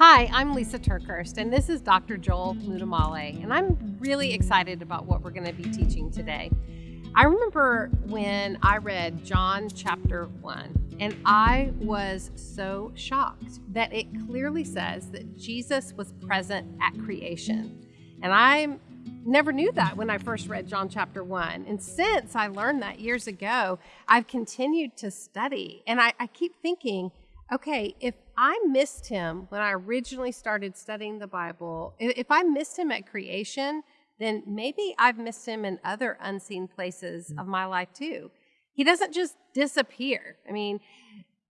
Hi, I'm Lisa TerKeurst, and this is Dr. Joel Muddamalle, and I'm really excited about what we're going to be teaching today. I remember when I read John chapter 1, and I was so shocked that it clearly says that Jesus was present at creation. And I never knew that when I first read John chapter 1. And since I learned that years ago, I've continued to study, and I, I keep thinking, okay, if I missed him when I originally started studying the Bible, if I missed him at creation, then maybe I've missed him in other unseen places mm-hmm. of my life too. He doesn't just disappear. I mean,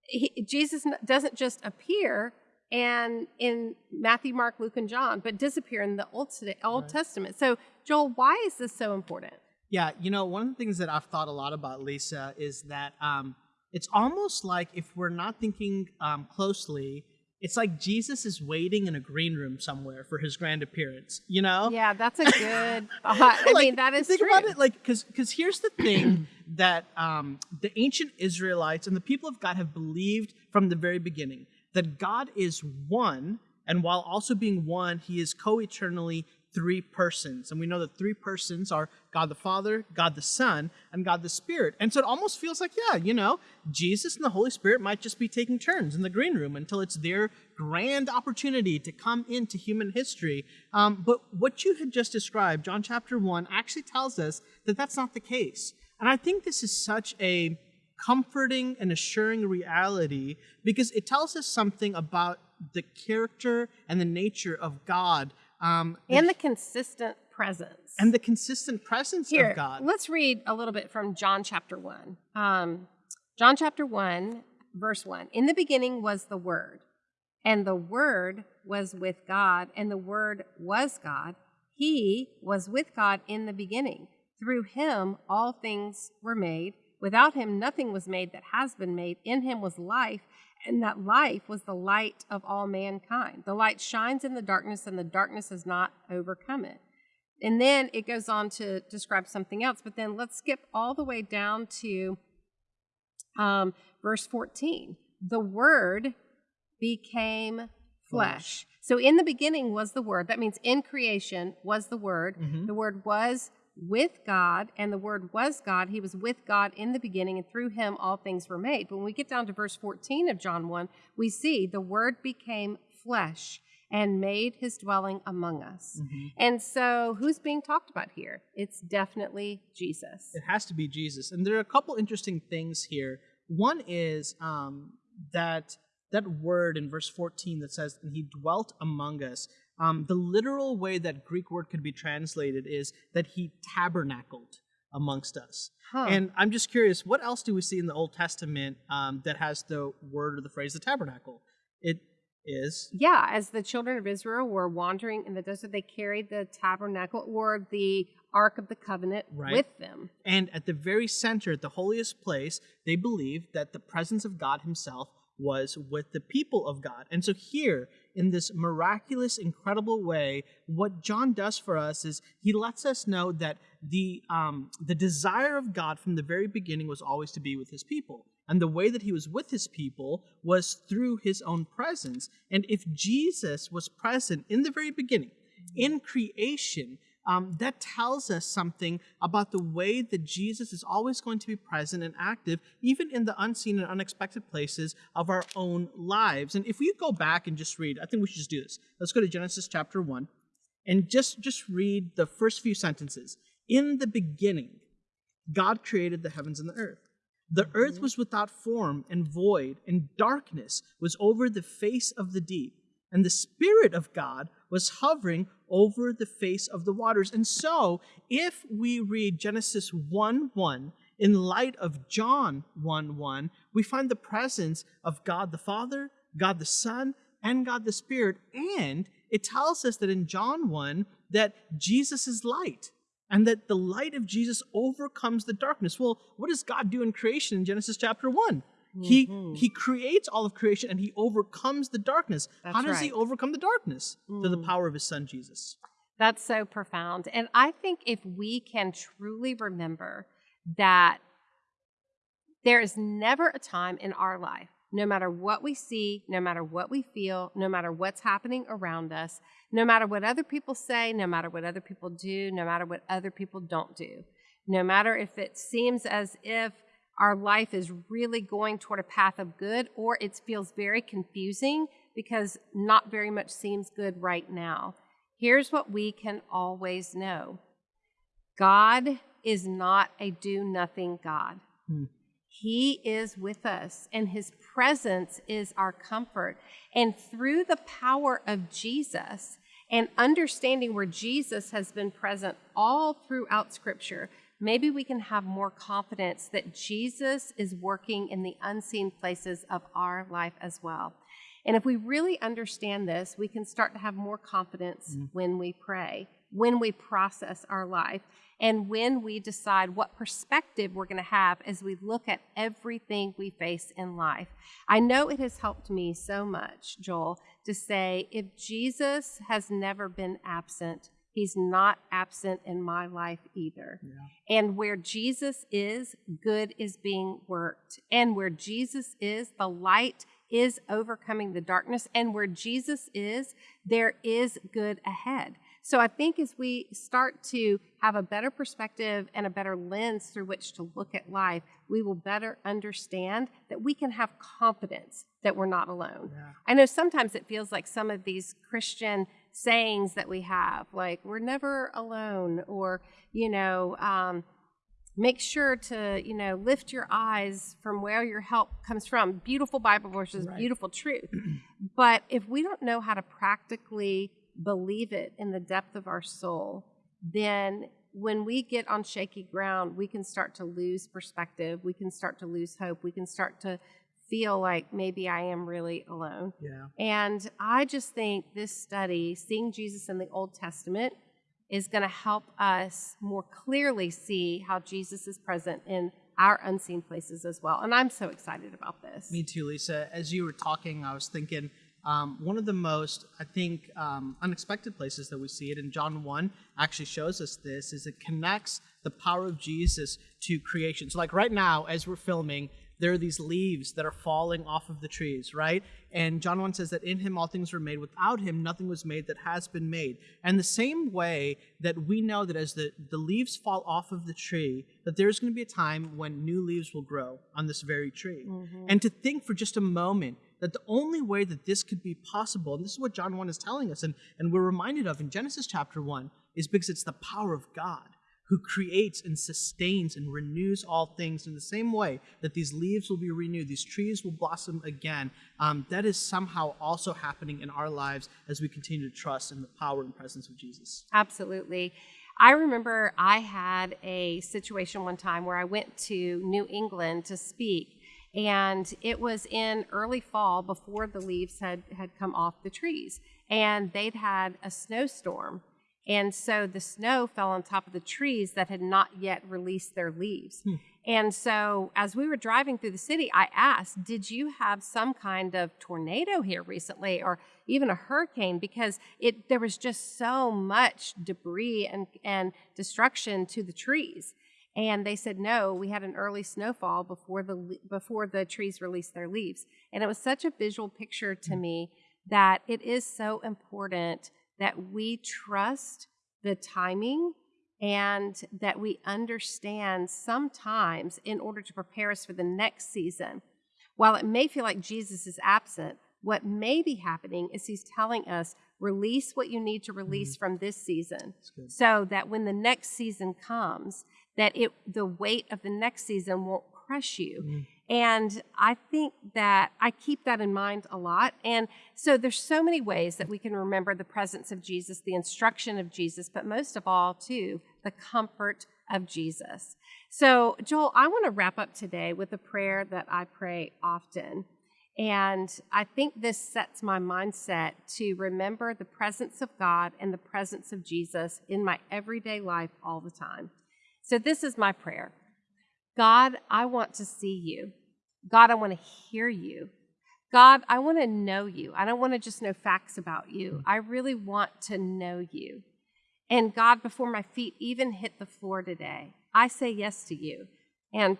he, Jesus doesn't just appear and in Matthew, Mark, Luke, and John, but disappear in the Old, Old right. Testament. So, Joel, why is this so important? Yeah, you know, one of the things that I've thought a lot about, Lisa, is that um, it's almost like if we're not thinking um, closely, it's like Jesus is waiting in a green room somewhere for his grand appearance. You know? Yeah, that's a good thought. I like, mean, that is think true. about it, like, because because here's the thing that um, the ancient Israelites and the people of God have believed from the very beginning that God is one, and while also being one, He is co-eternally three persons. And we know that three persons are God the Father, God the Son, and God the Spirit. And so it almost feels like, yeah, you know, Jesus and the Holy Spirit might just be taking turns in the green room until it's their grand opportunity to come into human history. Um, but what you had just described, John chapter 1, actually tells us that that's not the case. And I think this is such a comforting and assuring reality because it tells us something about the character and the nature of God um, and the consistent presence. And the consistent presence Here, of God. Let's read a little bit from John chapter 1. Um, John chapter 1, verse 1. In the beginning was the Word, and the Word was with God, and the Word was God. He was with God in the beginning. Through him all things were made. Without him nothing was made that has been made. In him was life, and that life was the light of all mankind. The light shines in the darkness, and the darkness has not overcome it. And then it goes on to describe something else, but then let's skip all the way down to um, verse 14. The Word became flesh. So in the beginning was the Word. That means in creation was the Word. Mm-hmm. The Word was with God, and the Word was God. He was with God in the beginning, and through him all things were made. But when we get down to verse 14 of John 1, we see the Word became flesh and made his dwelling among us. Mm-hmm. And so, who's being talked about here? It's definitely Jesus. It has to be Jesus. And there are a couple interesting things here. One is um, that that word in verse 14 that says, and he dwelt among us. Um, the literal way that Greek word could be translated is that he tabernacled amongst us. Huh. And I'm just curious, what else do we see in the Old Testament um, that has the word or the phrase the tabernacle? It is. Yeah, as the children of Israel were wandering in the desert, they carried the tabernacle or the Ark of the Covenant right. with them. And at the very center, at the holiest place, they believed that the presence of God Himself was with the people of God. And so, here, in this miraculous, incredible way, what John does for us is he lets us know that the, um, the desire of God from the very beginning was always to be with his people. And the way that he was with his people was through his own presence. And if Jesus was present in the very beginning, in creation, um, that tells us something about the way that Jesus is always going to be present and active, even in the unseen and unexpected places of our own lives. And if we go back and just read, I think we should just do this. Let's go to Genesis chapter 1 and just, just read the first few sentences. In the beginning, God created the heavens and the earth. The earth was without form and void, and darkness was over the face of the deep and the Spirit of God was hovering over the face of the waters. And so, if we read Genesis 1 1 in light of John 1 1, we find the presence of God the Father, God the Son, and God the Spirit. And it tells us that in John 1 that Jesus is light and that the light of Jesus overcomes the darkness. Well, what does God do in creation in Genesis chapter 1? He mm-hmm. he creates all of creation and he overcomes the darkness. That's How does right. he overcome the darkness? Mm. Through the power of his son Jesus. That's so profound. And I think if we can truly remember that there is never a time in our life no matter what we see, no matter what we feel, no matter what's happening around us, no matter what other people say, no matter what other people do, no matter what other people don't do, no matter if it seems as if our life is really going toward a path of good or it feels very confusing because not very much seems good right now. Here's what we can always know God is not a do nothing God. Hmm. He is with us, and His presence is our comfort. And through the power of Jesus and understanding where Jesus has been present all throughout Scripture, maybe we can have more confidence that Jesus is working in the unseen places of our life as well. And if we really understand this, we can start to have more confidence Mm. when we pray, when we process our life, and when we decide what perspective we're going to have as we look at everything we face in life. I know it has helped me so much, Joel, to say if Jesus has never been absent, he's not absent in my life either. Yeah. And where Jesus is, good is being worked. And where Jesus is, the light is overcoming the darkness. And where Jesus is, there is good ahead. So I think as we start to have a better perspective and a better lens through which to look at life, we will better understand that we can have confidence that we're not alone. Yeah. I know sometimes it feels like some of these Christian sayings that we have, like we're never alone, or, you know, um, make sure to, you know, lift your eyes from where your help comes from. Beautiful Bible verses, Right. beautiful truth. but if we don't know how to practically believe it in the depth of our soul, then when we get on shaky ground, we can start to lose perspective. We can start to lose hope. We can start to feel like maybe I am really alone. Yeah. And I just think this study, seeing Jesus in the Old Testament, is going to help us more clearly see how Jesus is present in our unseen places as well. And I'm so excited about this. Me too, Lisa. As you were talking, I was thinking um, one of the most, I think, um, unexpected places that we see it, in John 1 actually shows us this, is it connects the power of Jesus to creation. So, like right now, as we're filming, there are these leaves that are falling off of the trees, right? And John 1 says that in him all things were made. Without him, nothing was made that has been made. And the same way that we know that as the, the leaves fall off of the tree, that there's going to be a time when new leaves will grow on this very tree. Mm-hmm. And to think for just a moment that the only way that this could be possible, and this is what John 1 is telling us, and, and we're reminded of in Genesis chapter 1, is because it's the power of God who creates and sustains and renews all things in the same way that these leaves will be renewed, these trees will blossom again. Um, that is somehow also happening in our lives as we continue to trust in the power and presence of Jesus. Absolutely. I remember I had a situation one time where I went to New England to speak, and it was in early fall before the leaves had, had come off the trees, and they'd had a snowstorm. And so the snow fell on top of the trees that had not yet released their leaves. Hmm. And so as we were driving through the city, I asked, Did you have some kind of tornado here recently or even a hurricane? Because it there was just so much debris and, and destruction to the trees. And they said, No, we had an early snowfall before the before the trees released their leaves. And it was such a visual picture to hmm. me that it is so important that we trust the timing and that we understand sometimes in order to prepare us for the next season. While it may feel like Jesus is absent, what may be happening is he's telling us release what you need to mm-hmm. release from this season. So that when the next season comes that it the weight of the next season won't crush you mm. And i think that i keep that in mind a lot. And so there's so many ways that we can remember the presence of jesus the instruction of jesus but most of all too the comfort of jesus. So joel i want to wrap up today with a prayer that i pray often. And I think this sets my mindset to remember the presence of God and the presence of Jesus in my everyday life all the time. So, this is my prayer God, I want to see you. God, I want to hear you. God, I want to know you. I don't want to just know facts about you. Hmm. I really want to know you. And God, before my feet even hit the floor today, I say yes to you. And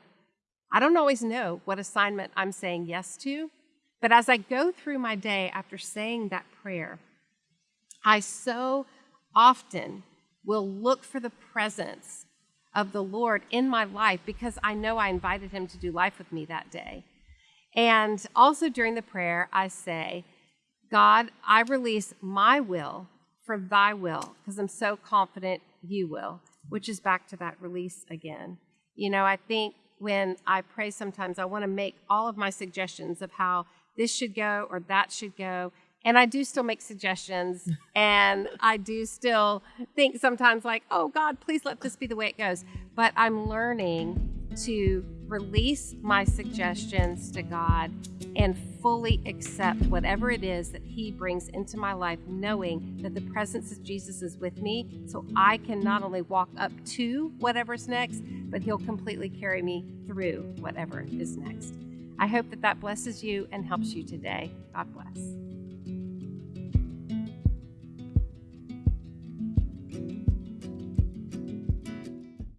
I don't always know what assignment I'm saying yes to, But as I go through my day after saying that prayer, I so often will look for the presence of the Lord in my life because I know I invited him to do life with me that day. And also during the prayer, I say, God, I release my will for thy will because I'm so confident you will, which is back to that release again. You know, I think when I pray sometimes, I want to make all of my suggestions of how this should go or that should go. And I do still make suggestions, and I do still think sometimes, like, oh God, please let this be the way it goes. But I'm learning to release my suggestions to God and fully accept whatever it is that He brings into my life, knowing that the presence of Jesus is with me. So I can not only walk up to whatever's next, but He'll completely carry me through whatever is next. I hope that that blesses you and helps you today. God bless.